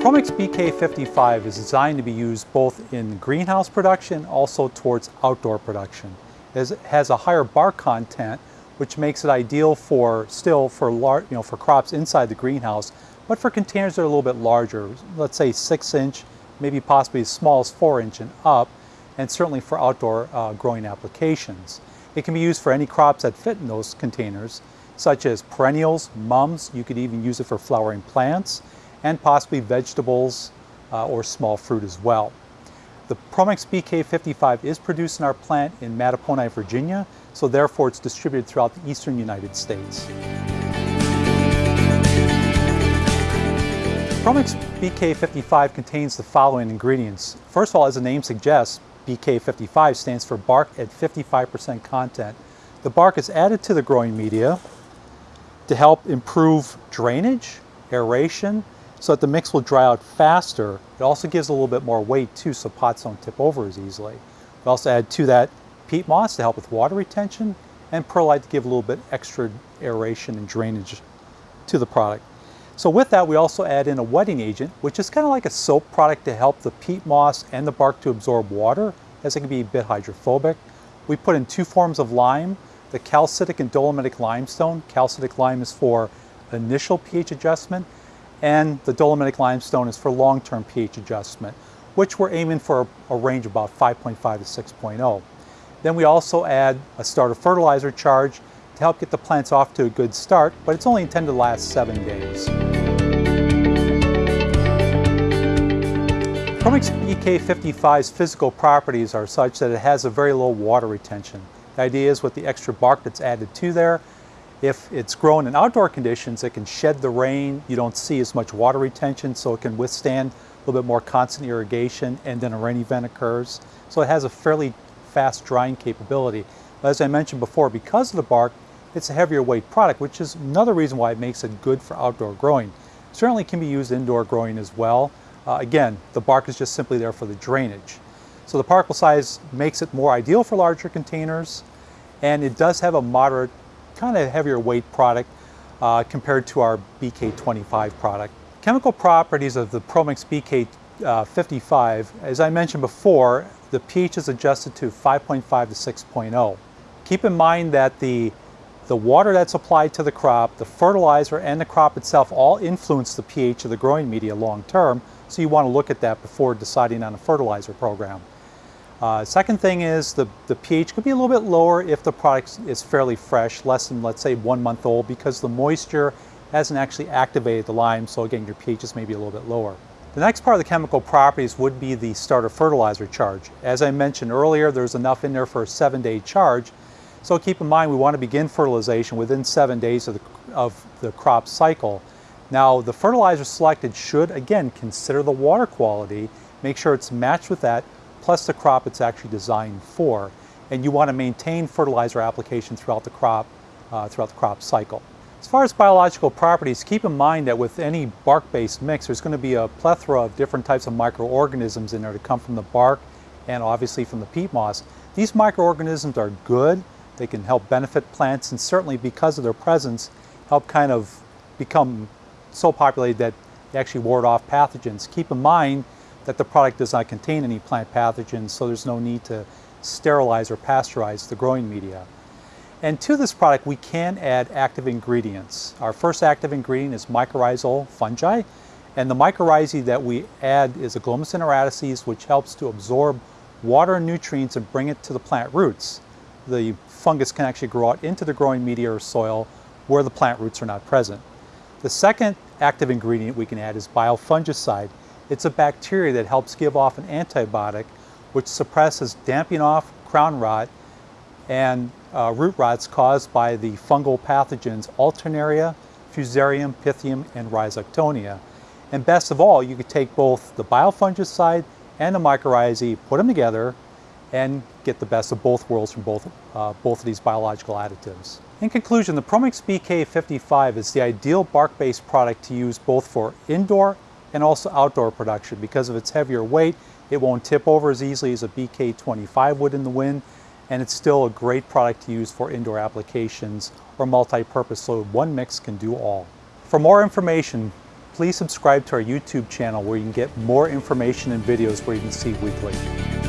Promix BK55 is designed to be used both in greenhouse production also towards outdoor production. It has a higher bark content which makes it ideal for still for large, you know, for crops inside the greenhouse, but for containers that are a little bit larger, let's say six inch, maybe possibly as small as four inch and up, and certainly for outdoor uh, growing applications. It can be used for any crops that fit in those containers, such as perennials, mums, you could even use it for flowering plants, and possibly vegetables uh, or small fruit as well. The Promix BK55 is produced in our plant in Mattaponi, Virginia, so therefore it's distributed throughout the eastern United States. Promix BK55 contains the following ingredients. First of all, as the name suggests, BK55 stands for bark at 55% content. The bark is added to the growing media to help improve drainage, aeration, so that the mix will dry out faster. It also gives a little bit more weight too, so pots don't tip over as easily. We also add to that peat moss to help with water retention and perlite to give a little bit extra aeration and drainage to the product. So with that, we also add in a wetting agent, which is kind of like a soap product to help the peat moss and the bark to absorb water, as it can be a bit hydrophobic. We put in two forms of lime, the calcitic and dolomitic limestone. Calcitic lime is for initial pH adjustment, and the dolomitic limestone is for long-term pH adjustment, which we're aiming for a, range of about 5.5 to 6.0. Then we also add a starter fertilizer charge to help get the plants off to a good start, but it's only intended to last seven days. Promix BK55's physical properties are such that it has a very low water retention. The idea is with the extra bark that's added to there, if it's grown in outdoor conditions, it can shed the rain. You don't see as much water retention, so it can withstand a little bit more constant irrigation and then a rain event occurs. So it has a fairly fast drying capability. But as I mentioned before, because of the bark, it's a heavier weight product, which is another reason why it makes it good for outdoor growing. Certainly can be used indoor growing as well. Uh, again, the bark is just simply there for the drainage. So the particle size makes it more ideal for larger containers, and it does have a moderate kind of heavier weight product uh, compared to our BK25 product. Chemical properties of the Promix BK55, uh, as I mentioned before, the pH is adjusted to 5.5 to 6.0. Keep in mind that the, the water that's applied to the crop, the fertilizer, and the crop itself all influence the pH of the growing media long term, so you want to look at that before deciding on a fertilizer program. Uh, second thing is the, the pH could be a little bit lower if the product is fairly fresh, less than let's say one month old because the moisture hasn't actually activated the lime, so again your pH is maybe a little bit lower. The next part of the chemical properties would be the starter fertilizer charge. As I mentioned earlier, there's enough in there for a seven day charge, so keep in mind we want to begin fertilization within seven days of the, of the crop cycle. Now the fertilizer selected should again consider the water quality, make sure it's matched with that plus the crop it's actually designed for. And you want to maintain fertilizer application throughout the crop, uh, throughout the crop cycle. As far as biological properties, keep in mind that with any bark-based mix, there's going to be a plethora of different types of microorganisms in there to come from the bark and obviously from the peat moss. These microorganisms are good. They can help benefit plants and certainly because of their presence, help kind of become so populated that they actually ward off pathogens. Keep in mind that the product does not contain any plant pathogens, so there's no need to sterilize or pasteurize the growing media. And to this product, we can add active ingredients. Our first active ingredient is mycorrhizal fungi, and the mycorrhizae that we add is a Glomus intraradices, which helps to absorb water and nutrients and bring it to the plant roots. The fungus can actually grow out into the growing media or soil where the plant roots are not present. The second active ingredient we can add is biofungicide. It's a bacteria that helps give off an antibiotic which suppresses damping off crown rot and uh, root rots caused by the fungal pathogens Alternaria, Fusarium, Pythium, and Rhizoctonia. And best of all, you could take both the biofungicide and the mycorrhizae, put them together, and get the best of both worlds from both, uh, both of these biological additives. In conclusion, the Promix BK55 is the ideal bark-based product to use both for indoor and also outdoor production. Because of its heavier weight, it won't tip over as easily as a BK25 would in the wind, and it's still a great product to use for indoor applications or multi-purpose, so one mix can do all. For more information, please subscribe to our YouTube channel where you can get more information and videos where you can see weekly.